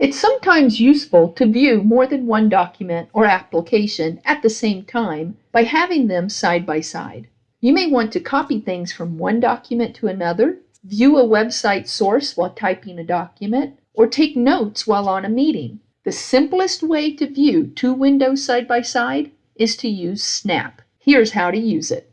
It's sometimes useful to view more than one document or application at the same time by having them side by side. You may want to copy things from one document to another, view a website source while typing a document, or take notes while on a meeting. The simplest way to view two windows side by side is to use Snap. Here's how to use it.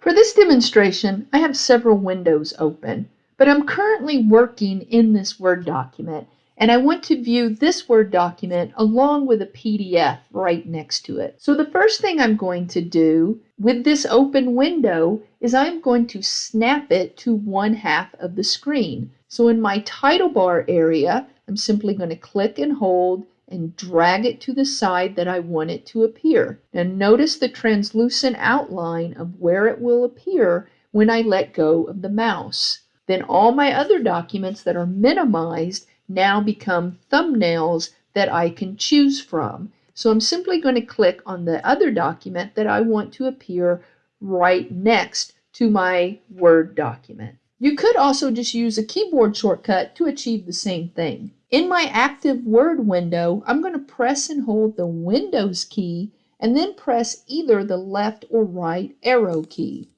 For this demonstration, I have several windows open. But I'm currently working in this Word document and I want to view this Word document along with a PDF right next to it. So the first thing I'm going to do with this open window is I'm going to snap it to one half of the screen. So in my title bar area, I'm simply going to click and hold and drag it to the side that I want it to appear. Now notice the translucent outline of where it will appear when I let go of the mouse then all my other documents that are minimized now become thumbnails that I can choose from. So I'm simply going to click on the other document that I want to appear right next to my Word document. You could also just use a keyboard shortcut to achieve the same thing. In my active Word window, I'm going to press and hold the Windows key and then press either the left or right arrow key.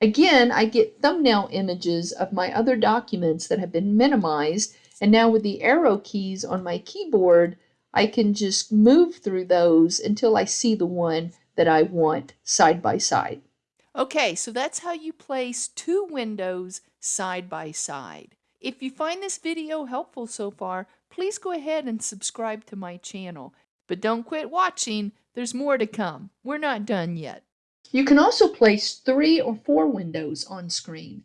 Again, I get thumbnail images of my other documents that have been minimized, and now with the arrow keys on my keyboard, I can just move through those until I see the one that I want side by side. Okay, so that's how you place two windows side by side. If you find this video helpful so far, please go ahead and subscribe to my channel. But don't quit watching, there's more to come. We're not done yet. You can also place three or four windows on screen.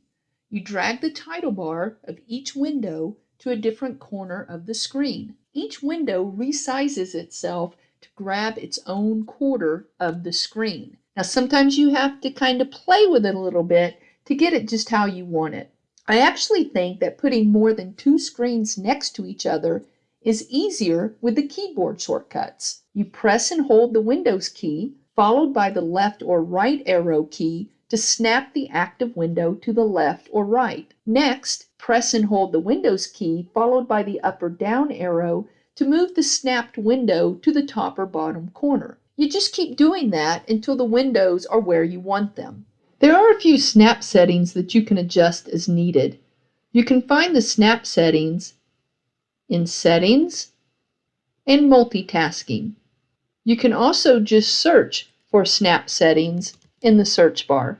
You drag the title bar of each window to a different corner of the screen. Each window resizes itself to grab its own quarter of the screen. Now sometimes you have to kind of play with it a little bit to get it just how you want it. I actually think that putting more than two screens next to each other is easier with the keyboard shortcuts. You press and hold the Windows key followed by the left or right arrow key to snap the active window to the left or right. Next, press and hold the Windows key followed by the up or down arrow to move the snapped window to the top or bottom corner. You just keep doing that until the windows are where you want them. There are a few snap settings that you can adjust as needed. You can find the snap settings in Settings and Multitasking. You can also just search for snap settings in the search bar.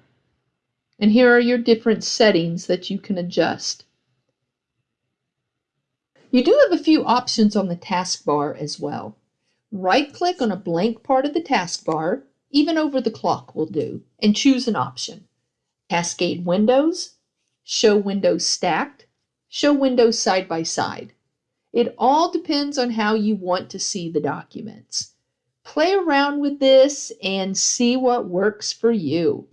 And here are your different settings that you can adjust. You do have a few options on the taskbar as well. Right-click on a blank part of the taskbar, even over the clock will do, and choose an option. Cascade windows, show windows stacked, show windows side by side. It all depends on how you want to see the documents. Play around with this and see what works for you.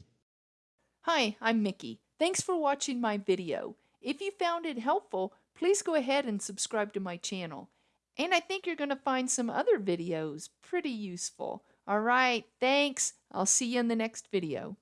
Hi, I'm Mickey. Thanks for watching my video. If you found it helpful, please go ahead and subscribe to my channel. And I think you're going to find some other videos pretty useful. All right, thanks. I'll see you in the next video.